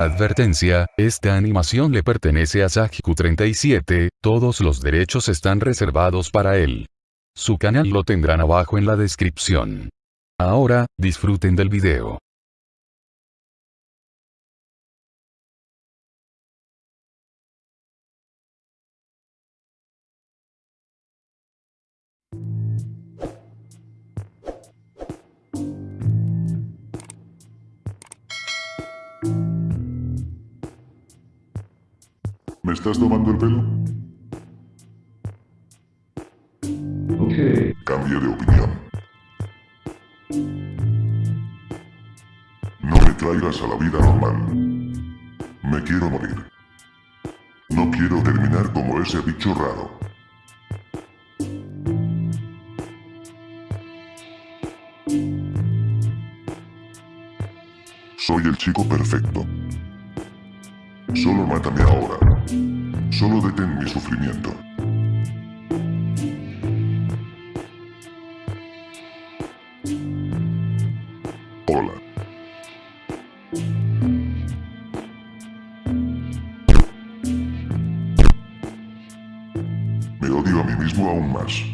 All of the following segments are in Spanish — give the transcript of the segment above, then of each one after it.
Advertencia, esta animación le pertenece a Sajiku37, todos los derechos están reservados para él. Su canal lo tendrán abajo en la descripción. Ahora, disfruten del video. ¿Me estás tomando el pelo? Okay. Cambio de opinión. No me traigas a la vida normal. Me quiero morir. No quiero terminar como ese bicho raro. Soy el chico perfecto. Solo mátame ahora. Solo detén mi sufrimiento. Hola. Me odio a mí mismo aún más.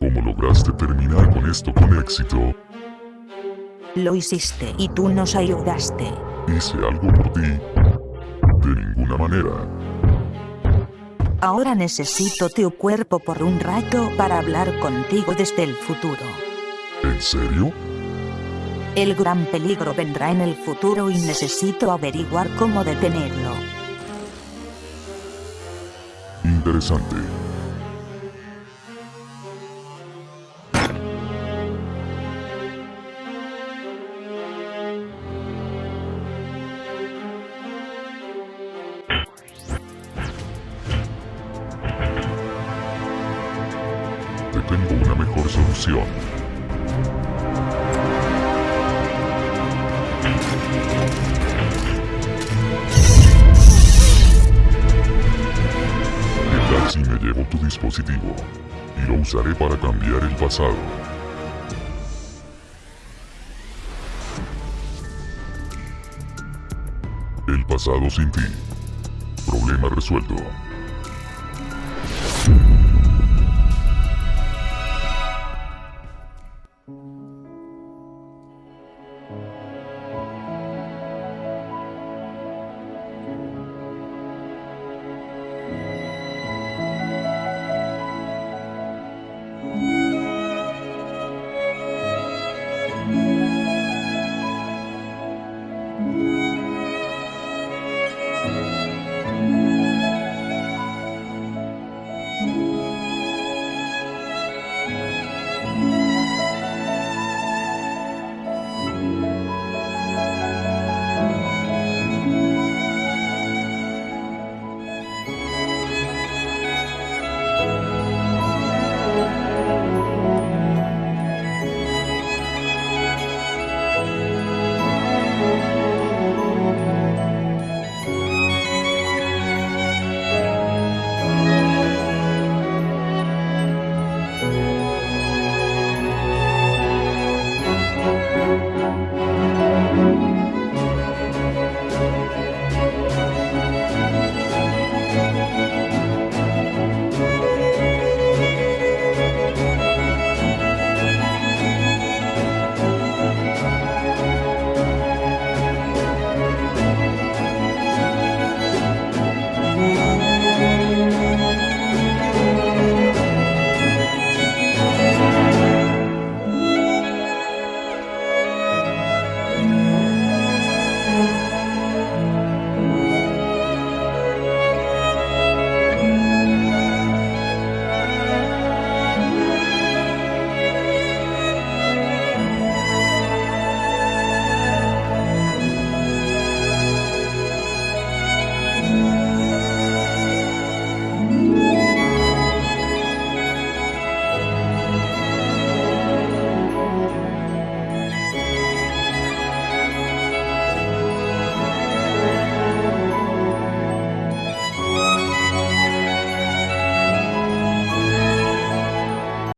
¿Cómo lograste terminar con esto con éxito? Lo hiciste y tú nos ayudaste. Hice algo por ti. De ninguna manera. Ahora necesito tu cuerpo por un rato para hablar contigo desde el futuro. ¿En serio? El gran peligro vendrá en el futuro y necesito averiguar cómo detenerlo. Interesante. Te tengo una mejor solución. ¿Qué tal si me llevo tu dispositivo? Y lo usaré para cambiar el pasado. El pasado sin ti. Problema resuelto.